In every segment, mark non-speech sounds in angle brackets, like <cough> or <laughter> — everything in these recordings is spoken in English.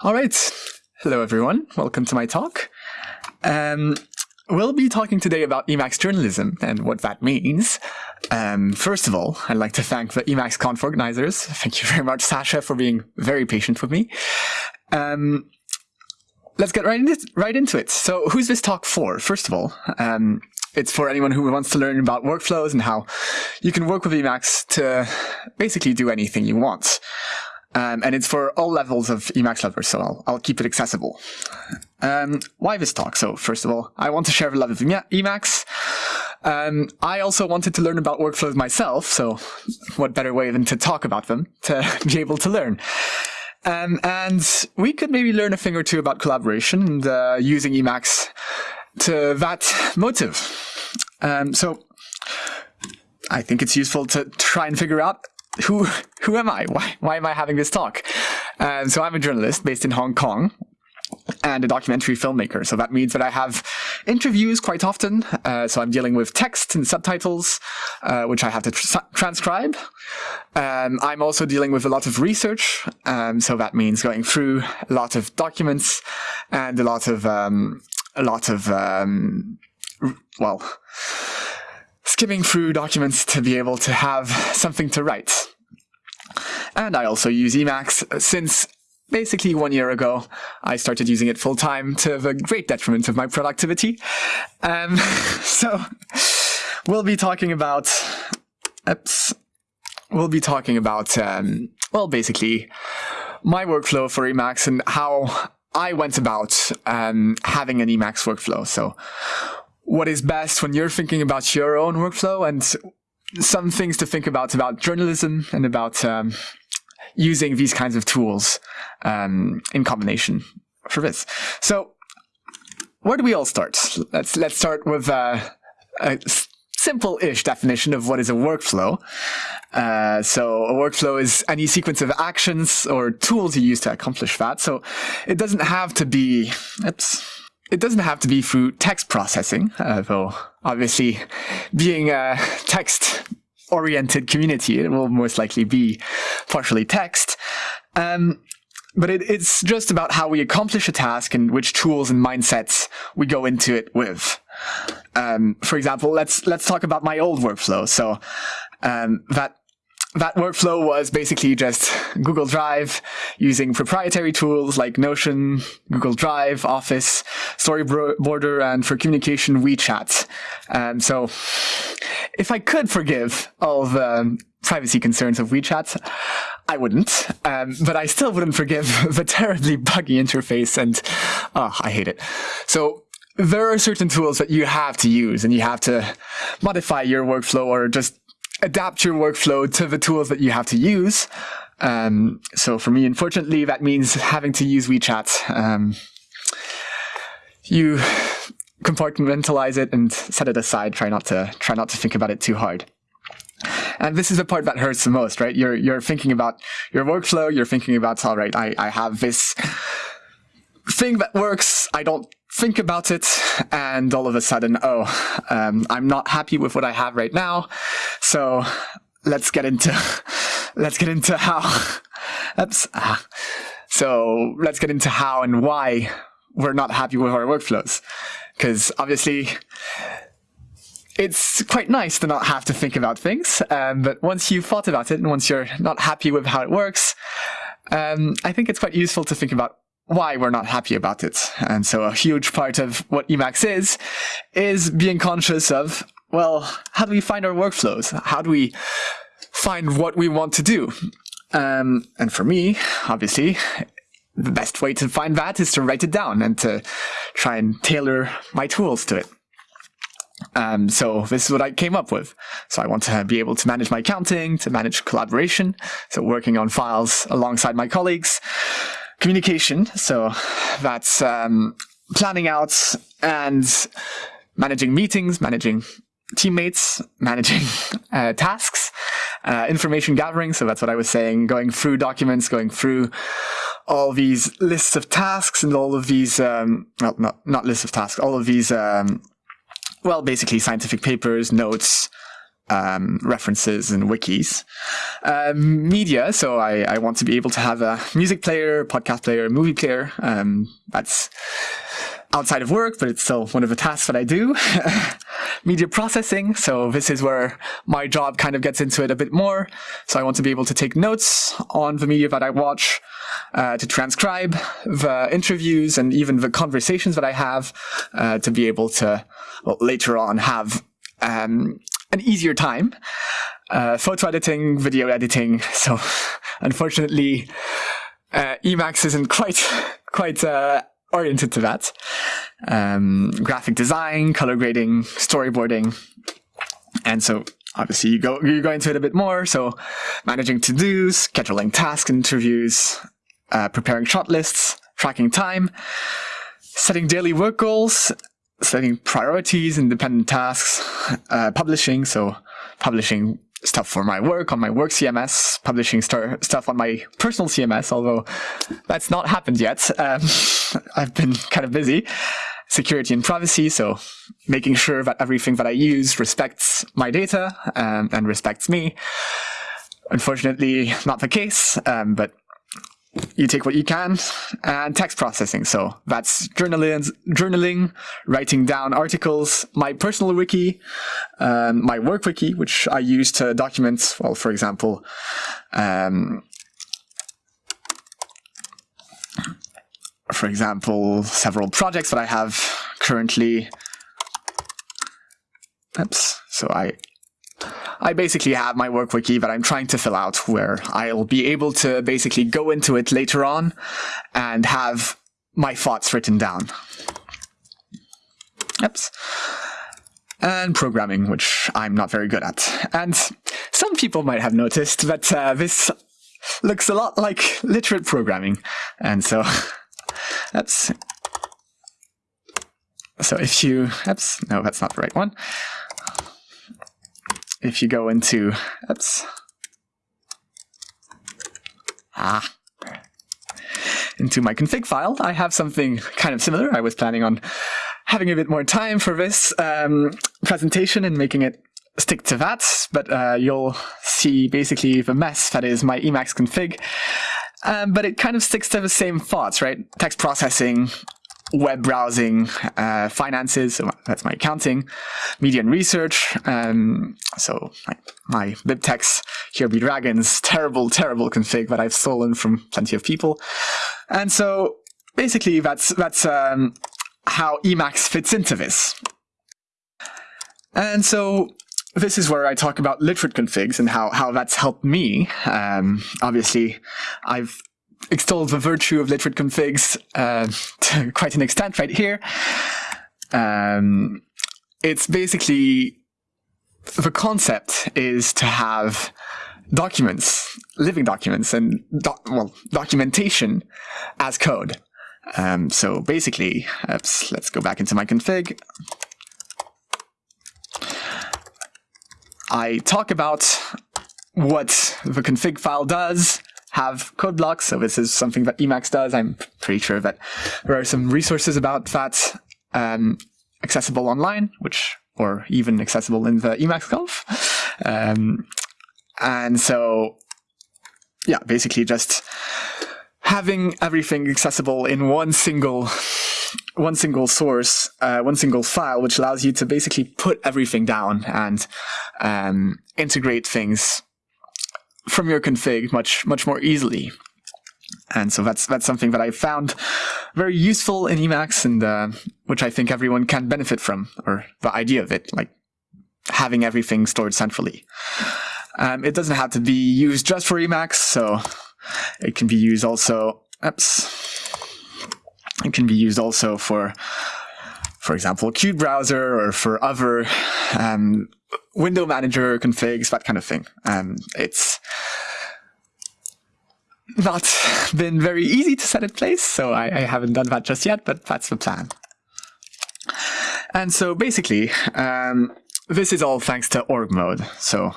All right. Hello, everyone. Welcome to my talk. Um, we'll be talking today about Emacs journalism and what that means. Um, first of all, I'd like to thank the Emacs Conf organizers. Thank you very much, Sasha, for being very patient with me. Um, let's get right, into, right into it. So who's this talk for? First of all, um, it's for anyone who wants to learn about workflows and how you can work with Emacs to basically do anything you want. Um, and it's for all levels of Emacs lovers, so I'll, I'll keep it accessible. Um, why this talk? So first of all, I want to share the love of Emacs. Um, I also wanted to learn about workflows myself, so what better way than to talk about them, to <laughs> be able to learn. Um, and we could maybe learn a thing or two about collaboration and uh, using Emacs to that motive. Um, so I think it's useful to try and figure out who who am I? Why why am I having this talk? Um, so I'm a journalist based in Hong Kong and a documentary filmmaker. So that means that I have interviews quite often. Uh, so I'm dealing with text and subtitles, uh, which I have to tr transcribe. Um, I'm also dealing with a lot of research. Um, so that means going through a lot of documents and a lot of um, a lot of um, well skimming through documents to be able to have something to write. And I also use Emacs since basically one year ago. I started using it full time to the great detriment of my productivity. Um, <laughs> so we'll be talking about, oops, we'll be talking about, um, well, basically my workflow for Emacs and how I went about um, having an Emacs workflow. So what is best when you're thinking about your own workflow and some things to think about about journalism and about um, using these kinds of tools um, in combination for this. So where do we all start? Let's let's start with uh, a simple-ish definition of what is a workflow. Uh, so a workflow is any sequence of actions or tools you use to accomplish that. So it doesn't have to be, it doesn't have to be through text processing, uh, though obviously being a text-oriented community, it will most likely be partially text. Um, but it, it's just about how we accomplish a task and which tools and mindsets we go into it with. Um, for example, let's let's talk about my old workflow. So um, that that workflow was basically just Google Drive using proprietary tools like Notion, Google Drive, Office, Storyboarder, and for communication, WeChat. Um, so if I could forgive all the privacy concerns of WeChat, I wouldn't, um, but I still wouldn't forgive <laughs> the terribly buggy interface and oh, I hate it. So there are certain tools that you have to use and you have to modify your workflow or just adapt your workflow to the tools that you have to use. Um, so for me, unfortunately, that means having to use WeChat. Um, you compartmentalize it and set it aside. Try not to try not to think about it too hard. And this is the part that hurts the most, right? You're you're thinking about your workflow. You're thinking about all right. I I have this thing that works. I don't think about it and all of a sudden, oh, um, I'm not happy with what I have right now. So let's get into, <laughs> let's get into how, <laughs> oops. Ah. So let's get into how and why we're not happy with our workflows. Because obviously it's quite nice to not have to think about things. Um, but once you've thought about it and once you're not happy with how it works, um, I think it's quite useful to think about why we're not happy about it. And so a huge part of what Emacs is, is being conscious of, well, how do we find our workflows? How do we find what we want to do? Um, and for me, obviously, the best way to find that is to write it down and to try and tailor my tools to it. Um, so this is what I came up with. So I want to be able to manage my accounting, to manage collaboration, so working on files alongside my colleagues, communication. So that's um, planning out and managing meetings, managing teammates, managing <laughs> uh, tasks, uh, information gathering. So that's what I was saying, going through documents, going through all these lists of tasks and all of these, um, well, not, not lists of tasks, all of these, um, well, basically scientific papers, notes, um, references and wikis. Um, media, so I, I, want to be able to have a music player, podcast player, movie player. Um, that's outside of work, but it's still one of the tasks that I do. <laughs> media processing, so this is where my job kind of gets into it a bit more. So I want to be able to take notes on the media that I watch, uh, to transcribe the interviews and even the conversations that I have, uh, to be able to well, later on have um, an easier time. Uh, photo editing, video editing. <laughs> So unfortunately, uh, Emacs isn't quite <laughs> quite uh, oriented to that. Um, graphic design, color grading, storyboarding, and so obviously you go you go into it a bit more. So managing to dos, scheduling tasks, interviews, uh, preparing shot lists, tracking time, setting daily work goals, setting priorities, independent tasks, uh, publishing, so publishing stuff for my work on my work CMS, publishing stuff on my personal CMS, although that's not happened yet. Um, <laughs> I've been kind of busy. Security and privacy, so making sure that everything that I use respects my data um, and respects me. Unfortunately, not the case, um, but you take what you can and text processing. So that's journaling, journaling, writing down articles, my personal wiki, um, my work wiki, which I use to document, well, for example, um, for example, several projects that I have currently. Oops. So I I basically have my work wiki that I'm trying to fill out where I'll be able to basically go into it later on and have my thoughts written down. Oops. And programming, which I'm not very good at. And some people might have noticed that uh, this looks a lot like literate programming. And so, <laughs> that's... So if you... Oops, no, that's not the right one if you go into, oops, ah, into my config file, I have something kind of similar. I was planning on having a bit more time for this um, presentation and making it stick to that, but uh, you'll see basically the mess that is my Emacs config. Um, but it kind of sticks to the same thoughts, right? Text processing, web browsing, uh, finances, so that's my accounting, media and research. Um, so my, my BibTeX here be dragons, terrible, terrible config that I've stolen from plenty of people. And so basically that's, that's um, how Emacs fits into this. And so this is where I talk about literate configs and how, how that's helped me. Um, obviously, I've extol the virtue of literate configs uh, to <laughs> quite an extent right here. Um, it's basically the concept is to have documents, living documents, and well documentation as code. Um, so basically, oops, let's go back into my config. I talk about what the config file does, have code blocks. So this is something that Emacs does. I'm pretty sure that there are some resources about that um, accessible online, which or even accessible in the Emacs Conf. Um, and so, yeah, basically just having everything accessible in one single one single source, uh, one single file, which allows you to basically put everything down and um, integrate things from your config much much more easily. And so that's that's something that I found very useful in Emacs, and uh, which I think everyone can benefit from, or the idea of it, like having everything stored centrally. Um, it doesn't have to be used just for Emacs, so it can be used also. Oops, it can be used also for, for example, qutebrowser or for other um, window manager configs, that kind of thing. Um, it's not <laughs> been very easy to set in place, so I, I, haven't done that just yet, but that's the plan. And so basically, um, this is all thanks to org mode. So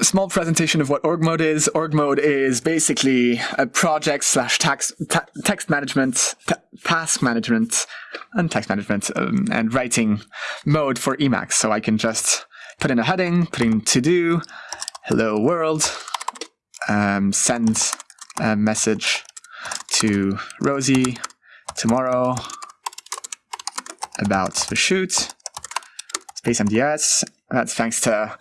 a small presentation of what org mode is. Org mode is basically a project slash text management, task management, and text management um, and writing mode for Emacs. So I can just put in a heading, put in to do, hello world, um, send a message to Rosie tomorrow about the shoot, space MDS. That's thanks to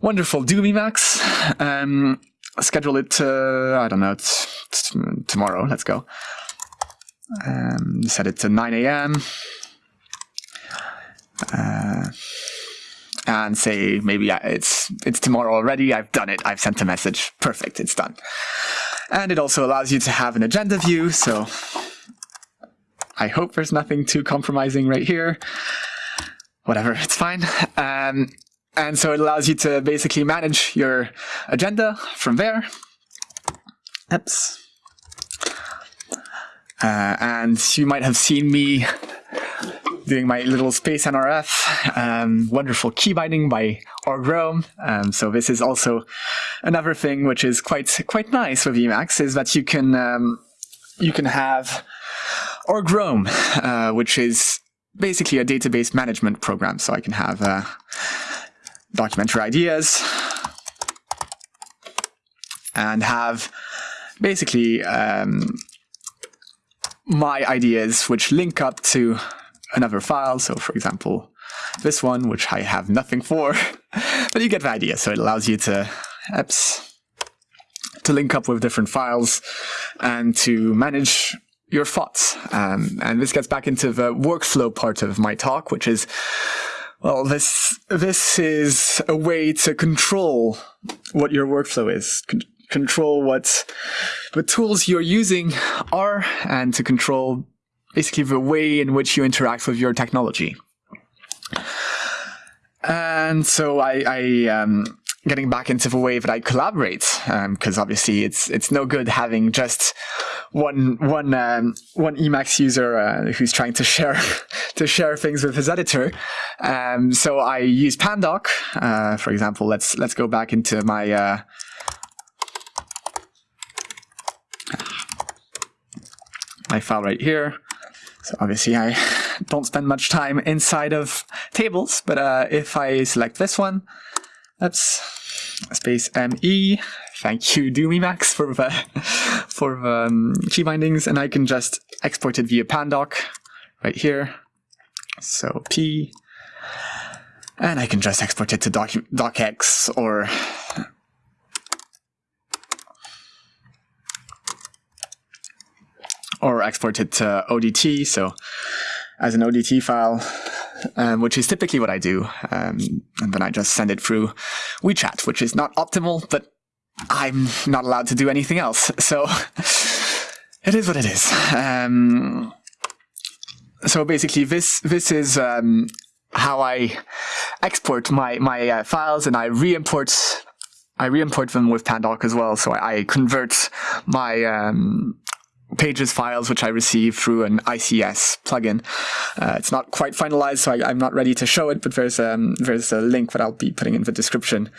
wonderful Doom Emacs. Um, schedule it to, I don't know, tomorrow. Let's go. Um, set it to 9 a.m. Uh, and say maybe it's it's tomorrow already. I've done it. I've sent a message. Perfect. It's done. And it also allows you to have an agenda view. So I hope there's nothing too compromising right here. Whatever, it's fine. Um, and so it allows you to basically manage your agenda from there. Oops. Uh, and you might have seen me doing my little space NRF, um, wonderful key binding by org-roam. Um, so this is also another thing which is quite quite nice with Emacs is that you can um, you can have org-roam, uh, which is basically a database management program. So I can have uh, documentary ideas and have basically um, my ideas which link up to another file. So for example, this one, which I have nothing for, <laughs> but you get the idea. So it allows you to apps to link up with different files and to manage your thoughts. Um, and this gets back into the workflow part of my talk, which is, well, this, this is a way to control what your workflow is, Con control what the tools you're using are, and to control basically the way in which you interact with your technology. And so I, I um, getting back into the way that I collaborate, because um, obviously it's it's no good having just one one um, one Emacs user uh, who's trying to share <laughs> to share things with his editor. Um, so I use Pandoc, uh, for example. Let's let's go back into my uh, my file right here. So obviously I <laughs> don't spend much time inside of tables, but uh, if I select this one, that's space ME, thank you Doom Emacs for the, <laughs> for the um, key bindings, and I can just export it via Pandoc right here. So P, and I can just export it to doc, docx or or export it to ODT. So as an ODT file, um, which is typically what I do. Um, and then I just send it through WeChat, which is not optimal, but I'm not allowed to do anything else. So <laughs> it is what it is. Um, so basically, this this is um, how I export my my uh, files, and I re-import I re-import them with Pandoc as well. So I, I convert my um, pages files which I receive through an ICS plugin. Uh, it's not quite finalized, so I, am not ready to show it, but there's um, there's a link that I'll be putting in the description,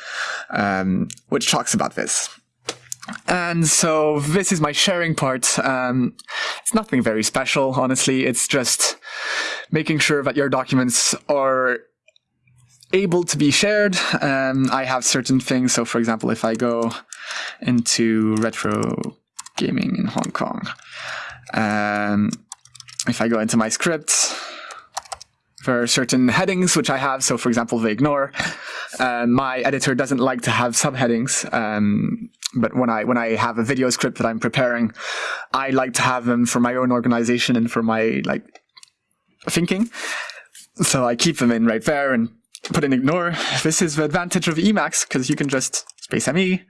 um, which talks about this. And so this is my sharing part. Um, it's nothing very special, honestly. It's just making sure that your documents are able to be shared. Um, I have certain things. So for example, if I go into retro gaming in Hong Kong. Um, if I go into my script, there are certain headings which I have. So for example, they ignore. Uh, my editor doesn't like to have subheadings. Um, but when I when I have a video script that I'm preparing, I like to have them for my own organization and for my like thinking. So I keep them in right there and put in ignore. This is the advantage of Emacs because you can just space me.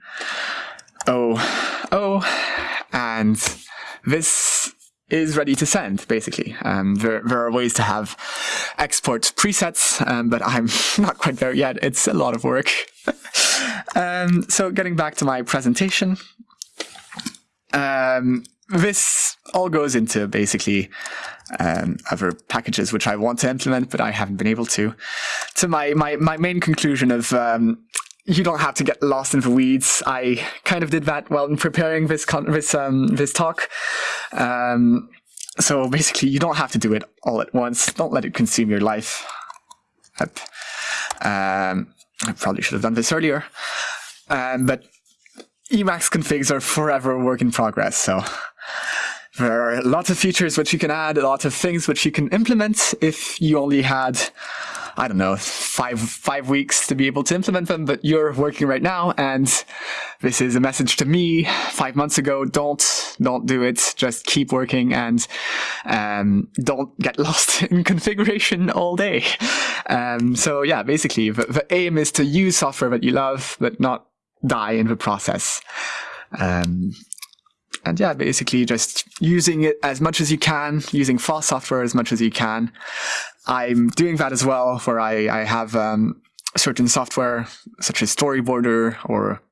Oh, oh, and this is ready to send, basically. Um, there, there, are ways to have export presets, um, but I'm <laughs> not quite there yet. It's a lot of work. <laughs> um, so getting back to my presentation, um, this all goes into basically um, other packages which I want to implement, but I haven't been able to. To my, my, my main conclusion of um, you don't have to get lost in the weeds. I kind of did that while preparing this this um, this talk. Um, so basically, you don't have to do it all at once. Don't let it consume your life. Um, I probably should have done this earlier. Um, but Emacs configs are forever a work in progress. So there are lots of features which you can add, a lot of things which you can implement if you only had I don't know, five, five weeks to be able to implement them, but you're working right now. And this is a message to me five months ago. Don't, don't do it. Just keep working and, um, don't get <laughs> lost in configuration all day. Um, so yeah, basically the, the aim is to use software that you love, but not die in the process. Um, and yeah, basically just using it as much as you can, using fast software as much as you can. I'm doing that as well, where I, I have um, certain software such as Storyboarder or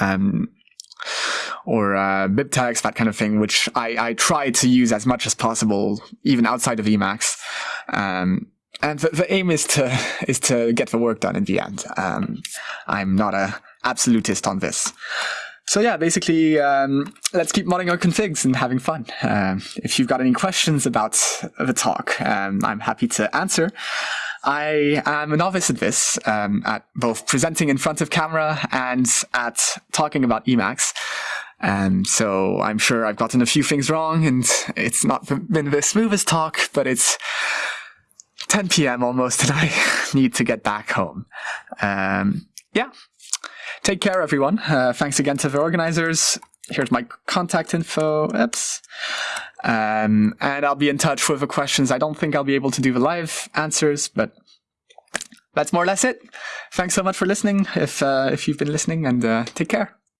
um, or uh, BibTeX, that kind of thing, which I, I try to use as much as possible, even outside of Emacs. Um, and the, the, aim is to <laughs> is to get the work done in the end. Um, I'm not a absolutist on this. So yeah, basically, um, let's keep modding our configs and having fun. Um, if you've got any questions about the talk, um, I'm happy to answer. I am a novice at this, um, at both presenting in front of camera and at talking about Emacs. Um, so I'm sure I've gotten a few things wrong and it's not been the smoothest talk, but it's 10 p.m. almost and I <laughs> need to get back home. Um, yeah, Take care, everyone. Uh, thanks again to the organizers. Here's my contact info. Oops. Um, and I'll be in touch with the questions. I don't think I'll be able to do the live answers, but that's more or less it. Thanks so much for listening, if, uh, if you've been listening, and uh, take care.